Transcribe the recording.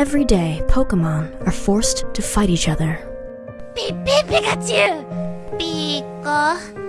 Every day, Pokemon are forced to fight each other. Pikachu! ピッピピカチュウピーコ